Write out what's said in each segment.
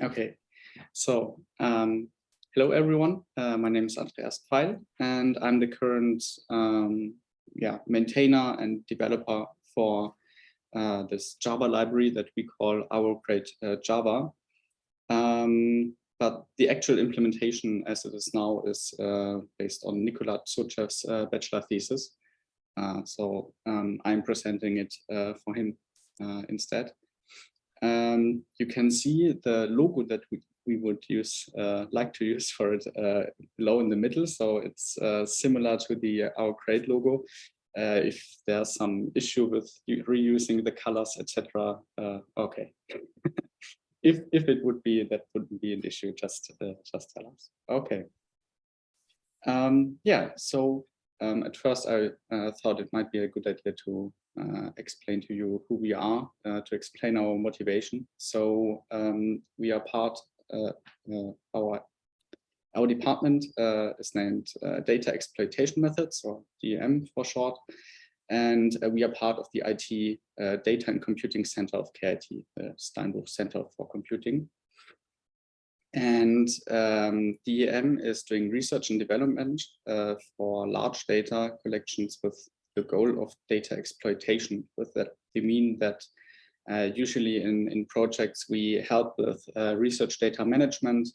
Okay, so um, hello everyone. Uh, my name is Andreas Pfeil and I'm the current um, yeah, maintainer and developer for uh, this Java library that we call RO-Crate uh, Java. Um, but the actual implementation as it is now is uh, based on Nikola Tsochev's uh, bachelor thesis. Uh, so um, I'm presenting it for him instead. Um, you can see the logo that we, we would use, uh, like to use for it uh, below in the middle. So it's uh, similar to the our great logo. Uh, if there's some issue with reusing the colors, etc. Uh, okay. if if it would be, that wouldn't be an issue. Just uh, just tell us. Okay. Um, yeah. So um, at first, I thought it might be a good idea to uh, explain to you who we are, uh, to explain our motivation. So um, we are part, uh, our our department is named Data Exploitation Methods, or DEM for short, and uh, we are part of the IT uh, Data and Computing Center of KIT, the Steinbuch Center for Computing. And um, DEM is doing research and development uh, for large data collections with the goal of data exploitation. With that, we mean that uh, usually in, in projects we help with uh, research data management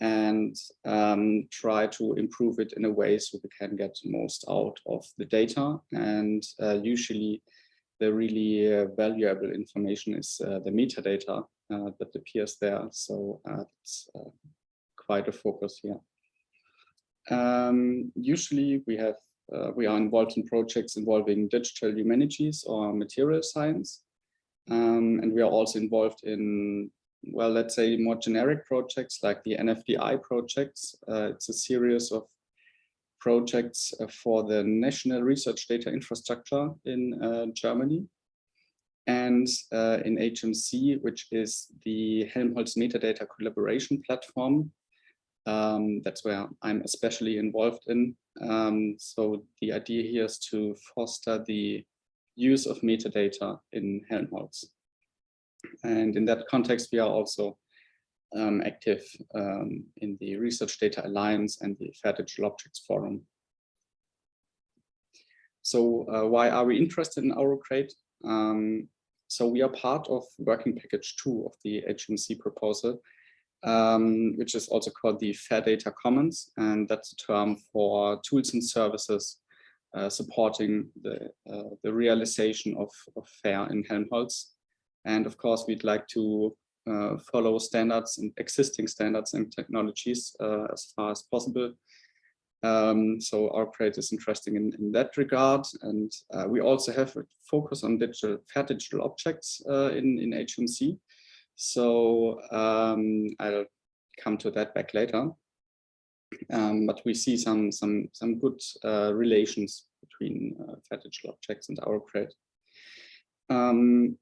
and um, try to improve it in a way so we can get most out of the data. And uh, usually the really uh, valuable information is uh, the metadata uh, that appears there. So it's quite a focus here. Um, usually we have uh, we are involved in projects involving digital humanities or material science. Um, and we are also involved in, well, let's say more generic projects like the NFDI projects. Uh, it's a series of projects uh, for the National Research Data Infrastructure in uh, Germany and uh, in HMC, which is the Helmholtz Metadata Collaboration Platform, um, that's where I'm especially involved in. Um, so the idea here is to foster the use of metadata in Helmholtz. And in that context, we are also um, active um, in the Research Data Alliance and the Fair Digital Objects Forum. So uh, why are we interested in RO-Crate? Um, so we are part of working package two of the HMC proposal, um, which is also called the Fair Data Commons, and that's a term for tools and services uh, supporting the, uh, the realization of, of FAIR in Helmholtz. And of course, we'd like to follow standards and existing standards and technologies uh, as far as possible. Um, so RO-Crate is interesting in, in that regard. And uh, we also have a focus on digital, fair digital objects uh, in, in HMC. So um, I'll come to that back later. Um, but we see some some some good uh, relations between uh, fair digital objects and RO-Crate. Um,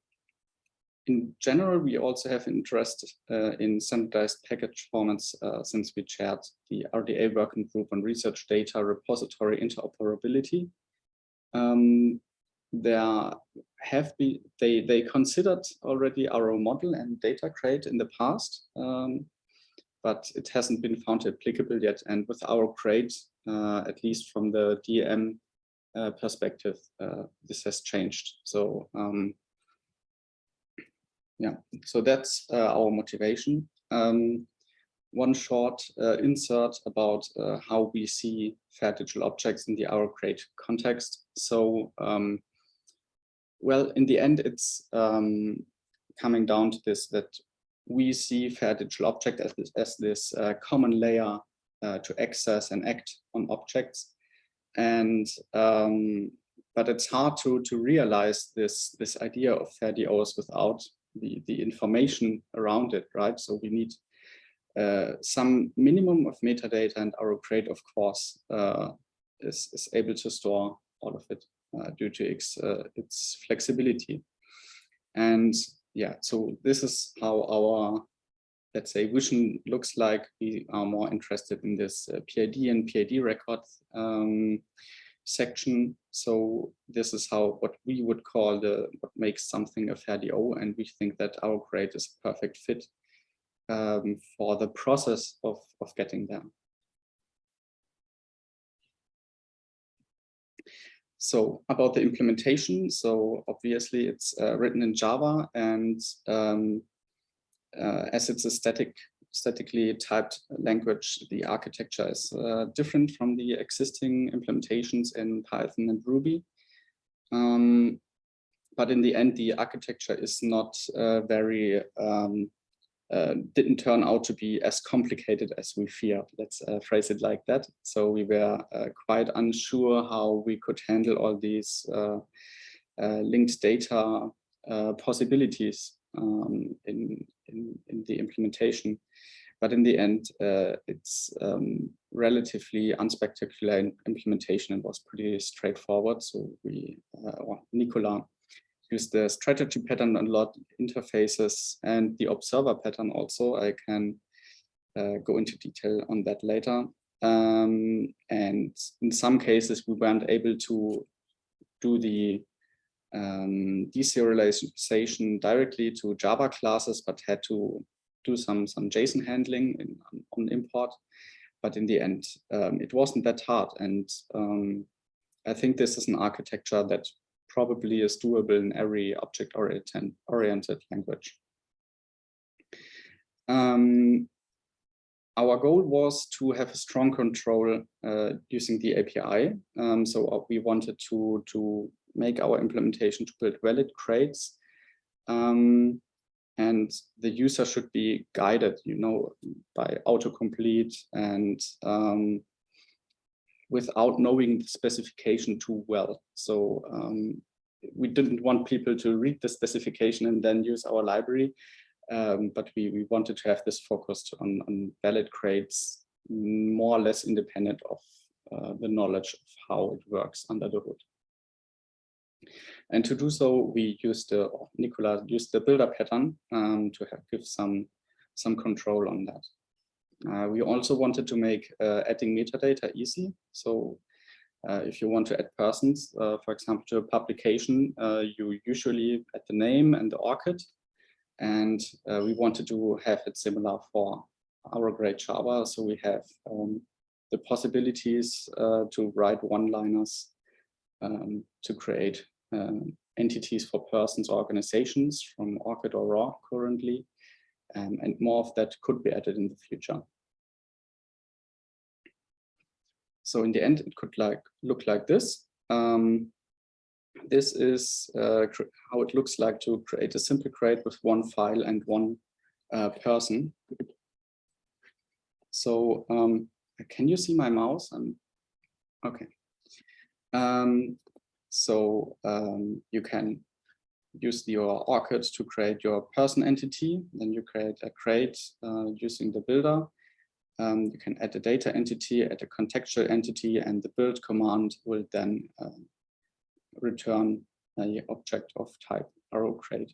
in general, we also have interest uh, in standardized package formats uh, since we chaired the RDA working group on research data repository interoperability. Um, there have been they they considered already our model and Datacrate in the past um, but it hasn't been found applicable yet and with RO-Crate uh, at least from the DM uh, perspective uh, this has changed so um, yeah so that's uh, our motivation um, one short uh, insert about uh, how we see fair digital objects in the RO-Crate context so um, well, in the end, it's um, coming down to this that we see fair digital object as this, as this uh, common layer uh, to access and act on objects. And um, but it's hard to to realize this this idea of fair DOs without the the information around it, right? So we need uh, some minimum of metadata, and RO-Crate, of course, uh, is is able to store all of it. Uh, due to its, uh, its flexibility. And yeah, so this is how our, let's say, vision looks like. We are more interested in this uh, PID and PID record um, section. So this is how what we would call the what makes something a fair DO, and we think that our grade is a perfect fit. um, for the process of, of getting there. So about the implementation, so obviously it's uh, written in Java and um, uh, as it's a static, statically typed language, the architecture is uh, different from the existing implementations in Python and Ruby. Um, but in the end, the architecture is not uh, very um, uh, didn't turn out to be as complicated as we feared. Let's uh, phrase it like that. So we were uh, quite unsure how we could handle all these uh, linked data possibilities um, in, in, in, the implementation. But in the end, it's um, relatively unspectacular implementation and was pretty straightforward. So we, well, Nikola use the strategy pattern a lot, interfaces, and the observer pattern also. I can uh, go into detail on that later. Um, and in some cases, we weren't able to do the um, deserialization directly to Java classes, but had to do some, some JSON handling in, on import. But in the end, um, it wasn't that hard. And um, I think this is an architecture that probably is doable in every object-oriented oriented language. Um, our goal was to have a strong control uh, using the API. Um, so uh, we wanted to, to make our implementation to build valid crates. Um, and the user should be guided, you know, by autocomplete and um, without knowing the specification too well. So um, we didn't want people to read the specification and then use our library, um, but we, we wanted to have this focused on, on valid crates, more or less independent of uh, the knowledge of how it works under the hood. And to do so, we used the, Nikola used the builder pattern um, to give some, some control on that. Uh, we also wanted to make uh, adding metadata easy. So uh, if you want to add persons, uh, for example, to a publication, uh, you usually add the name and the ORCID. And uh, we wanted to have it similar for RO-Crate Java. So we have um, the possibilities to write one-liners um, to create um, entities for persons organizations from ORCID or ROR currently. Um, and more of that could be added in the future. So in the end, it could like look like this. Um, this is uh, how it looks like to create a simple crate with one file and one uh, person. So um, can you see my mouse? I'm, okay. Um, so um, you can use your ORCID to create your person entity. Then you create a crate uh, using the builder. Um, you can add a data entity, add a contextual entity, and the build command will then uh, return an object of type RO-Crate.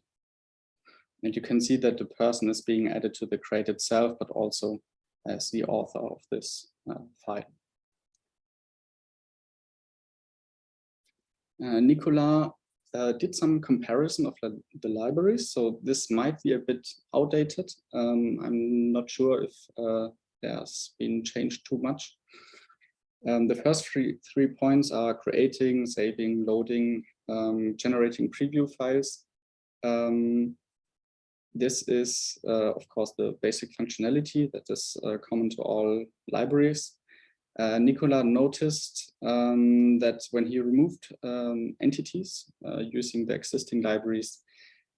And you can see that the person is being added to the crate itself, but also as the author of this uh, file. Uh, Nikola uh, did some comparison of the libraries, so this might be a bit outdated. Um, I'm not sure if uh, there's been changed too much. Um, the first three, three points are creating, saving, loading, um, generating preview files. Um, this is, uh, of course, the basic functionality that is uh, common to all libraries. Uh, Nikola noticed um, that when he removed um, entities uh, using the existing libraries,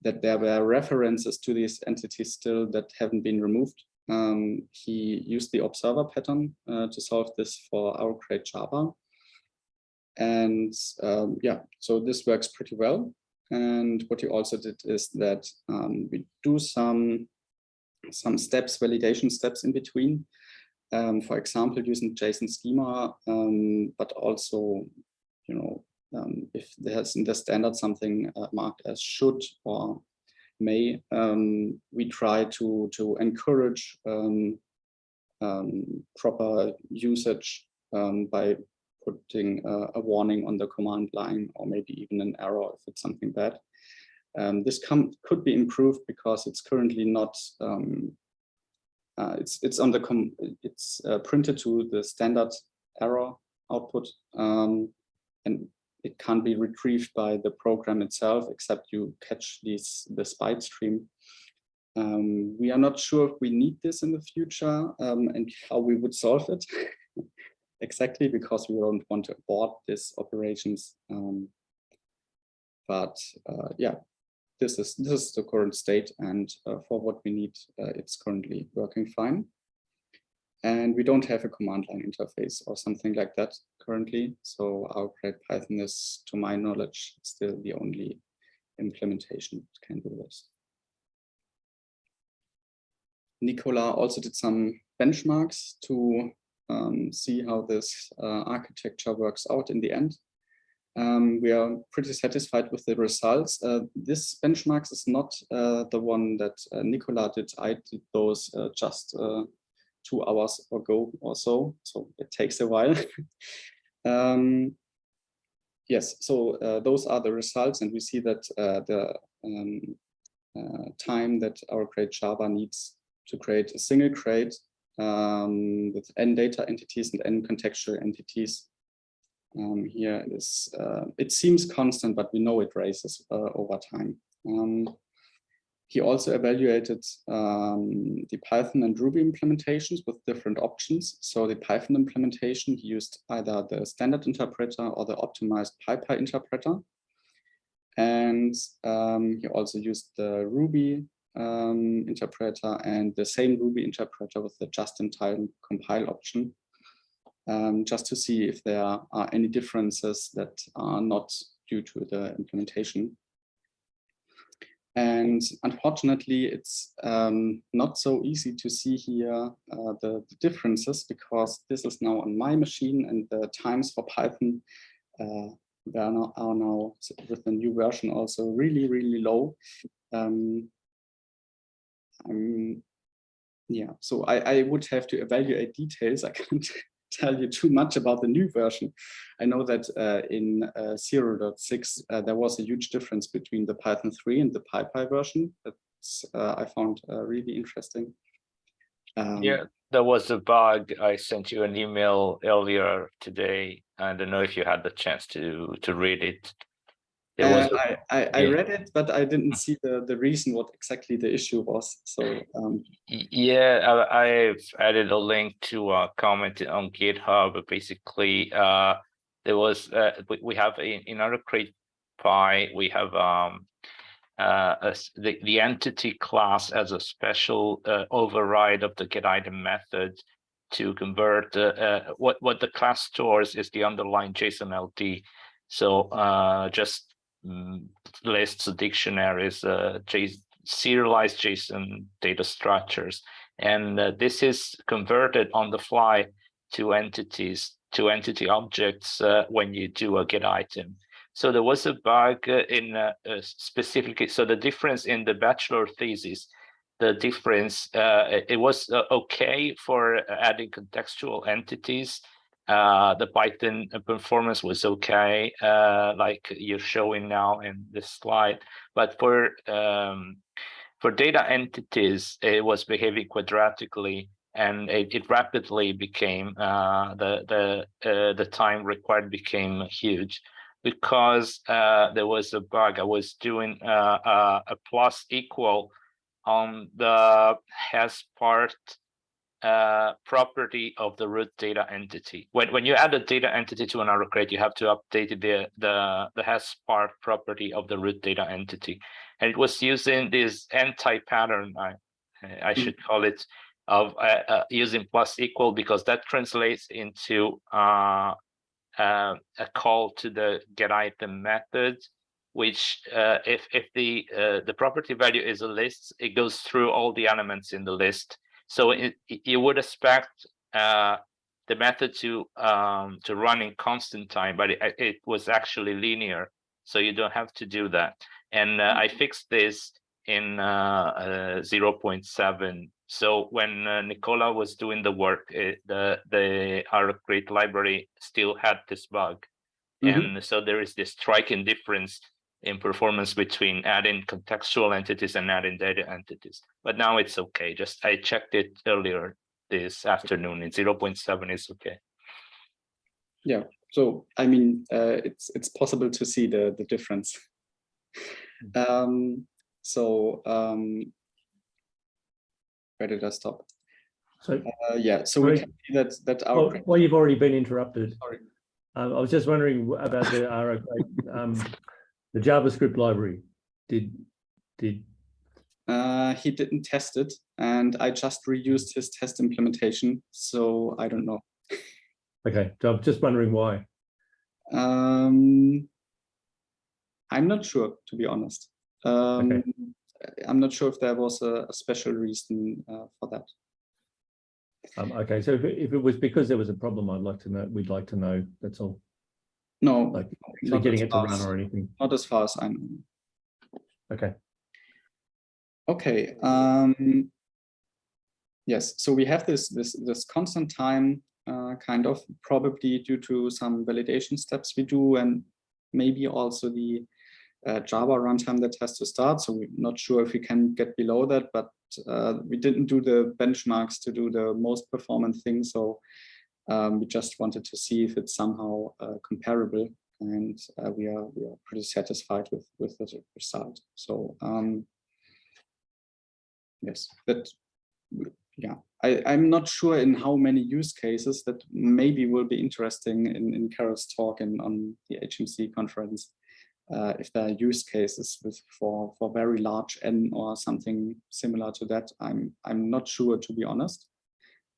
that there were references to these entities still that haven't been removed. Um, he used the observer pattern uh, to solve this for RO-Crate Java. And um, yeah, so this works pretty well. And what he also did is that um, we do some, some steps, validation steps in between. Um, for example, using JSON schema, um, but also, you know, um, if there's in the standard something uh, marked as should or May, um, we try to, to encourage um, um, proper usage by putting a warning on the command line or maybe even an error if it's something bad. This could be improved because it's currently not uh, it's it's on the it's uh, printed to the standard error output um, and it can't be retrieved by the program itself except you catch these this byte stream um, we are not sure if we need this in the future um, and how we would solve it exactly because we don't want to abort these operations. Um, but uh, yeah, this is this is the current state, and uh, for what we need, uh, it's currently working fine. And we don't have a command line interface or something like that currently. So our great Python is, to my knowledge, still the only implementation that can do this. Nikola also did some benchmarks to um, see how this uh, architecture works out in the end. Um, we are pretty satisfied with the results. Uh, this benchmarks is not uh, the one that uh, Nikola did. I did those uh, just uh, two hours ago or so, so it takes a while. um, yes, so those are the results, and we see that the um, time that RO-Crate Java needs to create a single crate um, with n data entities and n contextual entities. Um, here is, uh, it seems constant, but we know it raises uh, over time. Um, he also evaluated um, the Python and Ruby implementations with different options. So the Python implementation, he used either the standard interpreter or the optimized PyPy interpreter. And um, he also used the Ruby um, interpreter and the same Ruby interpreter with the just-in-time compile option, um, just to see if there are any differences that are not due to the implementation. And unfortunately, it's um, not so easy to see here uh, the, the, differences because this is now on my machine and the times for Python uh, are, now, are now with the new version also really, really low. Um, yeah, so I, I would have to evaluate details. I can't tell you too much about the new version. I know that uh, in uh, 0.6, uh, there was a huge difference between the Python 3 and the PyPy version. That's uh, I found uh, really interesting. Um, yeah, there was a bug. I sent you an email earlier today. I don't know if you had the chance to to read it. Uh, I, I, I, read it, but I didn't see the, the reason what exactly the issue was. So um, yeah, I, have added a link to a comment on GitHub. Basically, uh, there was uh, we, we have in, in our crate py we have um, uh, a, the the entity class as a special uh, override of the get item method to convert uh, what what the class stores is the underlying JSON LD. So just Mm, lists, of dictionaries, uh, serialized JSON data structures. And uh, this is converted on the fly to entities, to entity objects uh, when you do a get item. So there was a bug uh, in uh, specifically, so the difference in the bachelor thesis, the difference, uh, it was okay for adding contextual entities uh, the Python performance was okay, uh, like you're showing now in this slide. But for um, for data entities, it was behaving quadratically, and it, it rapidly became uh, the the uh, the time required became huge because uh, there was a bug. I was doing uh, a plus equal on the has part uh, property of the root data entity. When when you add a data entity to an RO-Crate, you have to update the the the has part property of the root data entity, and it was using this anti-pattern. I I hmm. should call it of uh, uh, using plus equal because that translates into uh, uh, a call to the get item method which uh, if if the uh, the property value is a list, it goes through all the elements in the list so it, you would expect uh, the method to um, to run in constant time, but it, it, was actually linear. So you don't have to do that. And uh, I mm-hmm. fixed this in uh, uh 0.7. So when uh, Nikola was doing the work, it, the the RO-Crate library still had this bug. Mm -hmm. And so there is this striking difference in performance between adding contextual entities and adding data entities. But now it's okay. Just I checked it earlier this afternoon. In 0.7 is okay. Yeah, so I mean, uh, it's it's possible to see the the difference. Um, so um, where did I stop? So, Uh, yeah, so we can see that that our well, well, you've already been interrupted. Sorry. Um, I was just wondering about the RO, um, the JavaScript library. Did, did, uh, he didn't test it, and I just reused his test implementation. So I don't know. okay, so I'm just wondering why. Um, I'm not sure, to be honest. Um, I'm not sure if there was a, a special reason uh, for that. Um, okay, so if, it- if it was because there was a problem, I'd like to know, we'd like to know, that's all. No, Like, not getting as it to far run as- or anything. not as far as I know. Okay, Okay. Um, yes. So we have this this this constant time uh, kind of probably due to some validation steps we do, and maybe also the uh, Java runtime that has to start. So we're not sure if we can get below that, but uh, we didn't do the benchmarks to do the most performant thing. So um, we just wanted to see if it's somehow uh, comparable, and uh, we are we are pretty satisfied with with the result. So. Um, yes that yeah i i'm not sure in how many use cases that maybe will be interesting in in carol's talk and on the hmc conference uh, if there are use cases with for for very large n or something similar to that i'm i'm not sure to be honest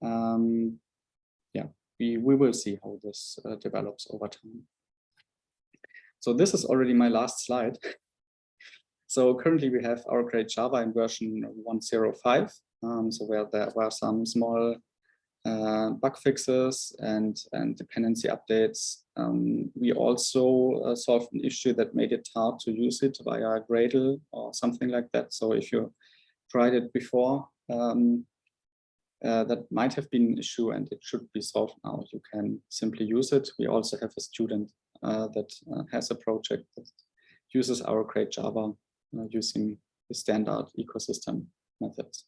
um we we will see how this uh, develops over time so this is already my last slide so currently we have RO-Crate Java in version 105. Um, so where there were some small uh, bug fixes and, and dependency updates. Um, we also uh, solved an issue that made it hard to use it via Gradle or something like that. So if you tried it before, um, uh, that might have been an issue and it should be solved now. You can simply use it. We also have a student uh, that uh, has a project that uses RO-Crate Java uh, using the standard ecosystem methods.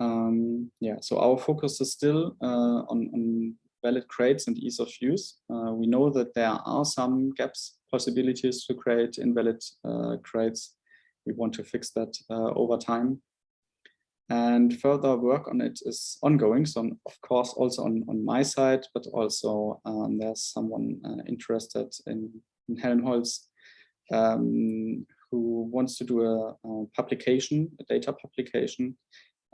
Um, yeah, so our focus is still uh, on, on valid crates and ease of use. We know that there are some gaps, possibilities to create invalid crates. We want to fix that over time. And further work on it is ongoing. So of course, also on, on my side, but also um, there's someone uh, interested in, in Helmholtz um, who wants to do a, a publication, a data publication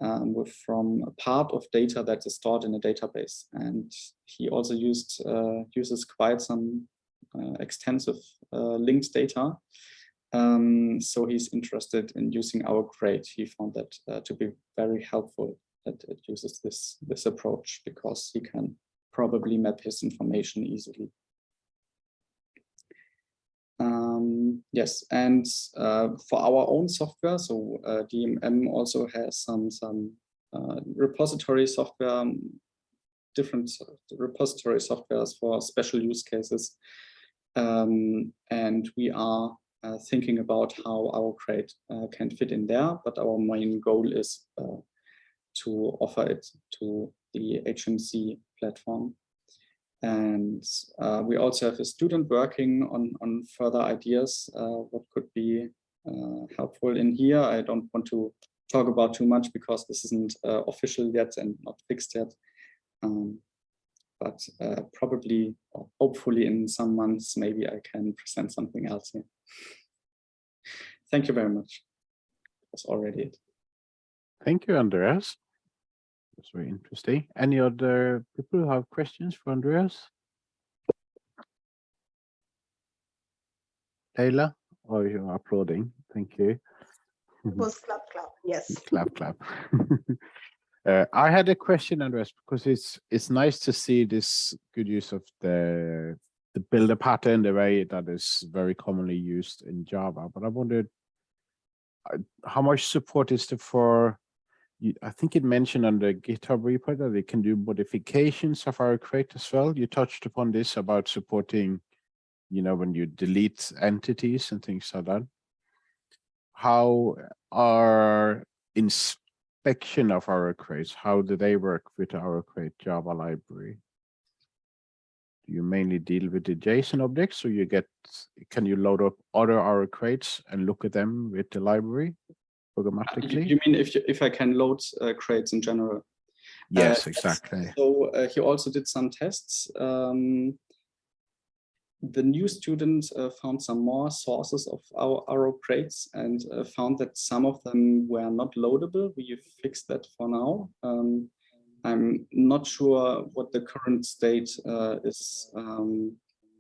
um, with from a part of data that is stored in a database. And he also used uh, uses quite some uh, extensive uh, linked data. Um, so he's interested in using RO-Crate. He found that uh, to be very helpful that it uses this, this approach because he can probably map his information easily. Um, yes, and uh, for our own software, so uh, DMM also has some some uh, repository software, um, different repository softwares for special use cases, um, and we are thinking about how RO-Crate uh, can fit in there. But our main goal is uh, to offer it to the HMC platform. And uh, we also have a student working on, on further ideas, uh, what could be uh, helpful in here. I don't want to talk about too much because this isn't uh, official yet and not fixed yet. Um, but uh, probably, or hopefully in some months, maybe I can present something else here. Thank you very much. That's already it. Thank you, Andreas. That's very interesting. Any other people who have questions for Andreas? Leila, oh, you're applauding. Thank you. was clap clap yes clap, clap. uh, I had a question, Andreas, because it's it's nice to see this good use of the the builder pattern, the way that is very commonly used in Java. But I wondered uh, how much support is there for I think it mentioned on the GitHub repo that it can do modifications of RO-Crate as well. You touched upon this about supporting you know, when you delete entities and things like that. How are inspection of RO-Crates, how do they work with RO-Crate Java library? Do you mainly deal with the JSON objects, so you get, can you load up other RO-Crates and look at them with the library You programmatically? you mean if, you- if I can load uh, crates in general? Yes, Uh, exactly. So uh, he also did some tests. Um, the new student uh, found some more sources of our arrow crates and uh, found that some of them were not loadable. We fixed that for now. Um, I'm not sure what the current state uh, is, um,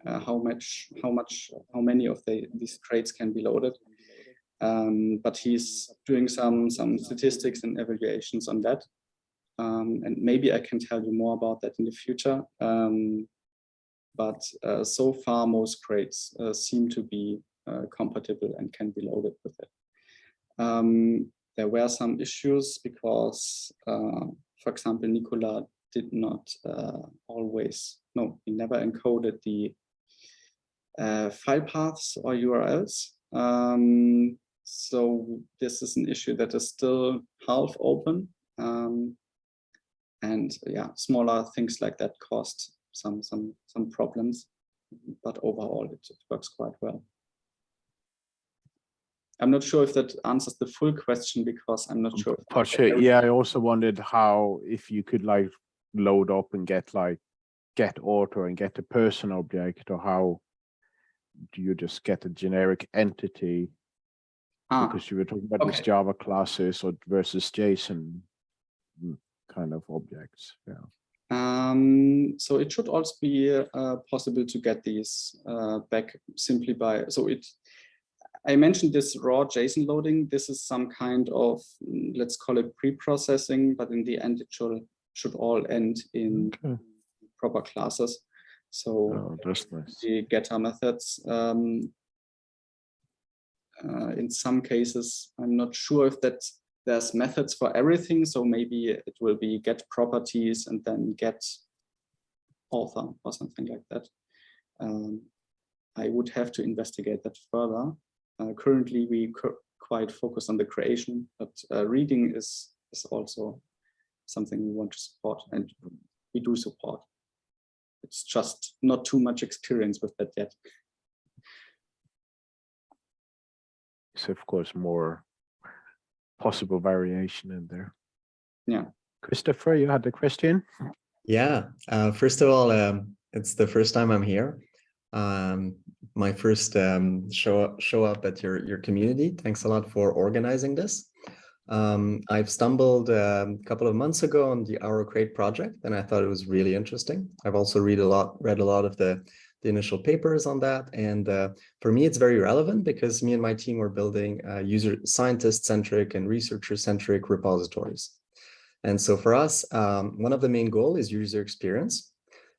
uh, how much, how much, how many of the, these crates can be loaded. Um, but he's doing some some statistics and evaluations on that. Um, and maybe I can tell you more about that in the future. But uh, so far, most crates uh, seem to be uh, compatible and can be loaded with it. Um, there were some issues because, for example, Nikola did not always, no, he never encoded the file paths or URLs. Um, so this is an issue that is still half open. Um, and yeah, smaller things like that caused some some some problems, but overall it, it works quite well. I'm not sure if that answers the full question because I'm not sure. if uh, yeah, I also wondered how, if you could like load up and get like, get author and get a person object or how do you just get a generic entity? Ah, Because you were talking about these. Java classes or versus JSON mm, kind of objects, yeah. Um, so it should also be uh, possible to get these uh, back simply by, so it, I mentioned this raw JSON loading. This is some kind of, mm, let's call it pre-processing, but in the end it should, should all end in Okay. proper classes. So Oh, nice. the getter methods, um, uh, in some cases, I'm not sure if that there's methods for everything. So maybe it will be get properties and then get author or something like that. Um, I would have to investigate that further. Uh, currently, we quite focus on the creation, but uh, reading is, is also something we want to support and we do support. It's just not too much experience with that yet. It's of course more possible variation in there. Yeah. Christopher, you had a question? Yeah, uh, first of all, um, it's the first time I'm here. Um, my first um, show up, show up at your your community. Thanks a lot for organizing this. Um, I've stumbled um, a couple of months ago on the RO-Crate project, and I thought it was really interesting. I've also read a lot, read a lot of the the initial papers on that, and uh, for me, it's very relevant because me and my team were building uh, user scientist centric and researcher centric repositories. And so for us, um, one of the main goal is user experience.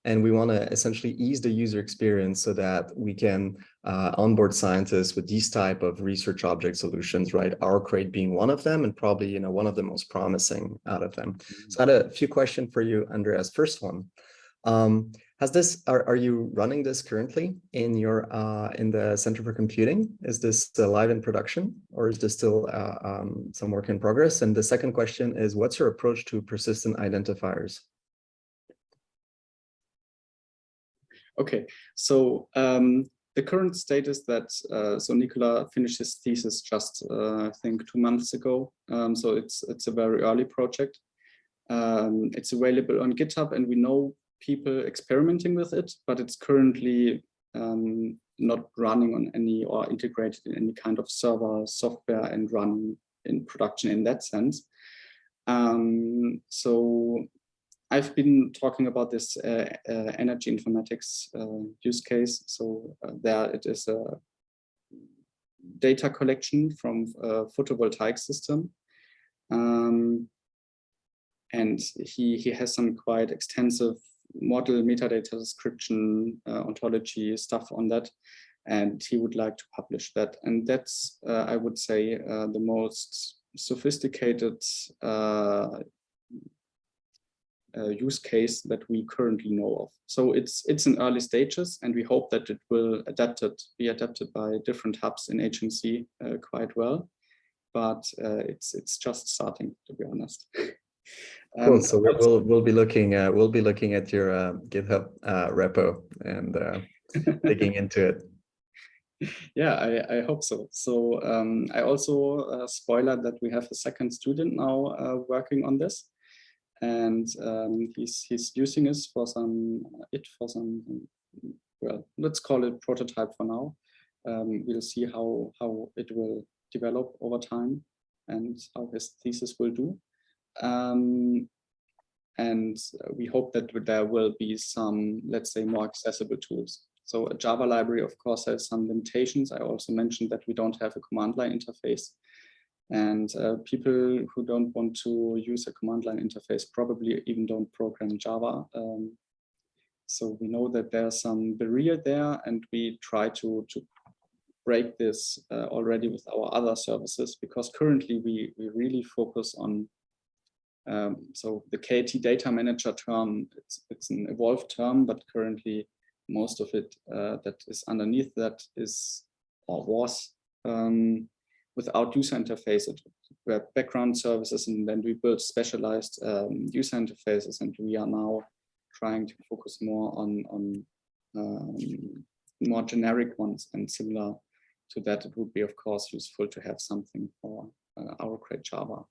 And we want to essentially ease the user experience so that we can uh, onboard scientists with these type of research object solutions, right? RO-Crate being one of them and probably, you know, one of the most promising out of them. So I had a few questions for you, Andreas. First one, um, has this, are, are you running this currently in your, uh, in the Center for Computing? Is this live in production or is this still uh, um, some work in progress? And the second question is, what's your approach to persistent identifiers? Okay, so um, the current state is that, uh, so Nikola finished his thesis just, uh, I think, two months ago. Um, so it's, it's a very early project. Um, it's available on GitHub and we know people experimenting with it, but it's currently um, not running on any or integrated in any kind of server software and running in production in that sense. Um, so I've been talking about this uh, uh, energy informatics uh, use case. So uh, there it is a data collection from a photovoltaic system. Um, and he, he has some quite extensive model metadata description, uh, ontology stuff on that. And he would like to publish that. And that's, uh, I would say, uh, the most sophisticated uh, use case that we currently know of. So it's it's in early stages, and we hope that it will adapted be adapted by different hubs in HMC uh, quite well. But uh, it's it's just starting, to be honest. Cool. Um, So we'll, we'll, we'll be looking, uh, we'll be looking at your uh, GitHub uh, repo and uh, digging into it. yeah, I, I hope so. So um, I also uh, spoiler that we have a second student now uh, working on this, and um, he's he's using this for some it for some well let's call it prototype for now. Um, we'll see how how it will develop over time and how his thesis will do. Um, and we hope that there will be some, let's say, more accessible tools. So a Java library, of course, has some limitations. I also mentioned that we don't have a command line interface. And uh, people who don't want to use a command line interface probably even don't program Java. Um, so we know that there's some barrier there and we try to, to break this uh, already with our other services because currently we, we really focus on um, so the KIT data manager term, it's, it's an evolved term, but currently most of it uh, that is underneath that is or was um, without user interface. It were background services and then we built specialized um, user interfaces and we are now trying to focus more on, on um, more generic ones and similar to that it would be of course useful to have something for uh, RO-Crate Java.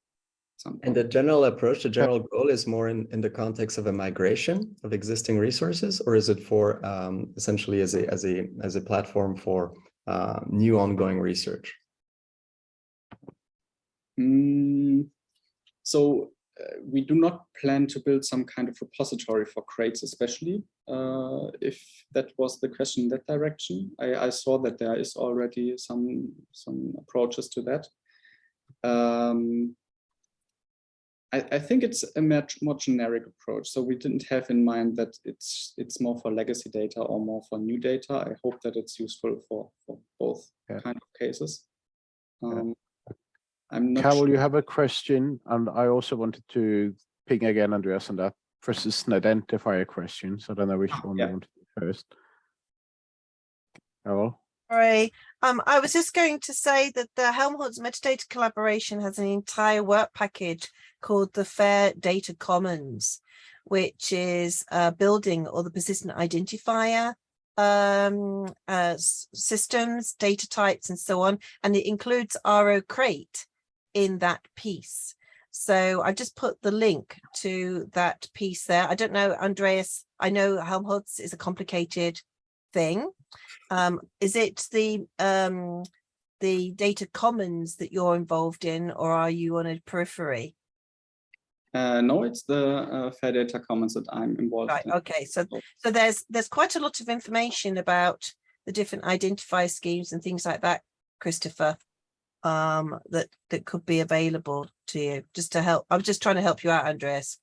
And the general approach, the general goal is more in, in the context of a migration of existing resources, or is it for um, essentially as a as a as a platform for uh, new ongoing research? Mm, so uh, we do not plan to build some kind of repository for crates, especially uh, if that was the question in that direction. I, I, saw that there is already some some approaches to that. Um, I, I, think it's a much more generic approach. So we didn't have in mind that it's it's more for legacy data or more for new data. I hope that it's useful for, for both Yeah. kind of cases. Yeah. Um, I'm not Carol, sure. you have a question, and I also wanted to ping again, Andreas, on that versus an identifier question. So I don't know which one yeah. you want to do first. Carol? Sorry, um, I was just going to say that the Helmholtz metadata collaboration has an entire work package called the Fair Data Commons, which is uh, building all the persistent identifier um, uh, systems, data types, and so on. And it includes RO Crate in that piece. So I just put the link to that piece there. I don't know, Andreas, I know Helmholtz is a complicated thing. Um, is it the um, the data commons that you're involved in, or are you on a periphery? Uh, no, it's the uh, Fair Data Commons that I'm involved Right. in. Okay. So so there's there's quite a lot of information about the different identifier schemes and things like that, Christopher. Um, that that could be available to you just to help. I'm just trying to help you out, Andreas.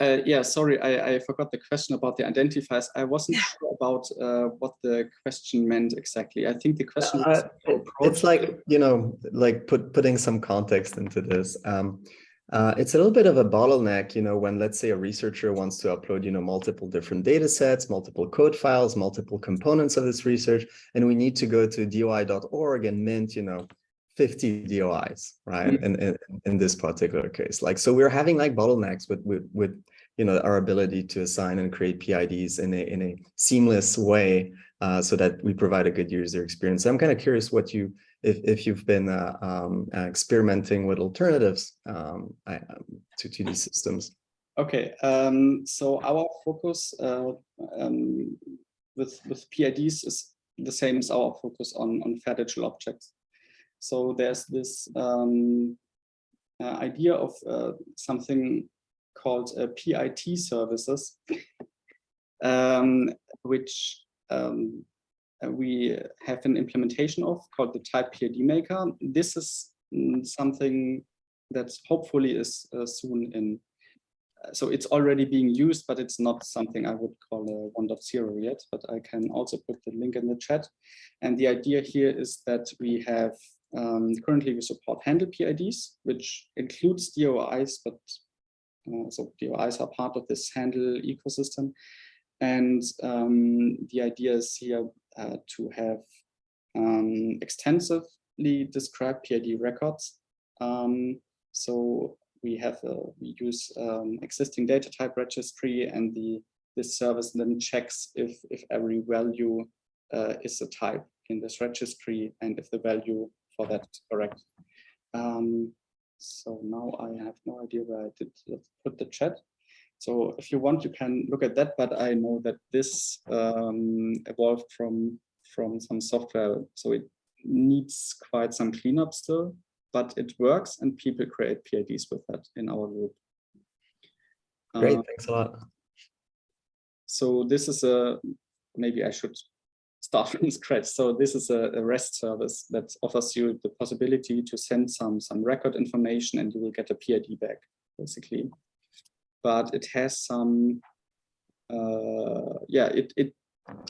Uh, yeah, sorry, I, I forgot the question about the identifiers. I wasn't sure about uh, what the question meant exactly. I think the question Uh, it- it's like you know like put putting some context into this um uh, it's a little bit of a bottleneck you know when let's say a researcher wants to upload you know multiple different data sets multiple code files multiple components of this research and we need to go to doi.org and mint you know 50 DOIs, right? In, in in this particular case, like so, we're having like bottlenecks with with with you know our ability to assign and create PIDs in a in a seamless way, uh, so that we provide a good user experience. I'm kind of curious what you if if you've been uh, um, experimenting with alternatives um, I, um, to to these systems. Okay, um, so our focus uh, um, with with PIDs is the same as our focus on on fair digital objects. So there's this um, uh, idea of uh, something called uh, PIT services, um, which um, uh, we have an implementation of called the type PID maker. This is mm, something that hopefully is uh, soon in. uh, So it's already being used, but it's not something I would call a 1.0 yet, but I can also put the link in the chat. And the idea here is that we have um, currently we support handle PIDs, which includes DOIs, but Uh, so DOIs are part of this handle ecosystem. And um, the idea is here uh, to have um, extensively described PID records. Um, so we have a, we use um, existing data type registry and the this service then checks if if every value uh, is a type in this registry and if the value for that correct. Um, so now I have no idea where I did put the chat. So if you want, you can look at that, but I know that this um, evolved from from some software, so it needs quite some cleanup still, but it works and people create PIDs with that in our group. Great, Uh, thanks a lot. so this is a, maybe I should start from scratch. So this is a, a REST service that offers you the possibility to send some, some record information and you will get a PID back, basically. But it has some, uh, yeah, it, it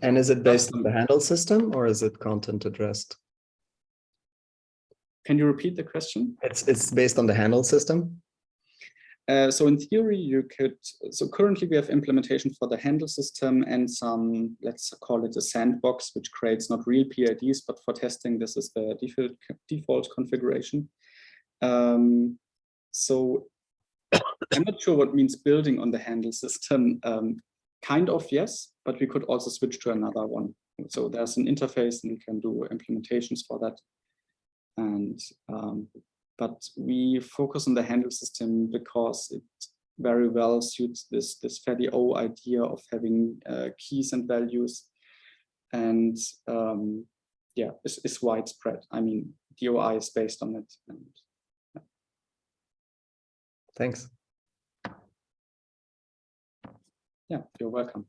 And is it based on the handle system or is it content addressed? can you repeat the question? It's it's based on the handle system. Uh, so in theory, you could, so currently we have implementation for the handle system and some, let's call it a sandbox, which creates not real PIDs, but for testing, this is the default, default configuration. Um, so I'm not sure what means building on the handle system. Um, kind of, yes, but we could also switch to another one. So there's an interface and we can do implementations for that. And um, but we focus on the handle system because it very well suits this this FADO idea of having uh, keys and values. And um, yeah it's, it's widespread. I mean doi is based on it and Thanks. yeah you're welcome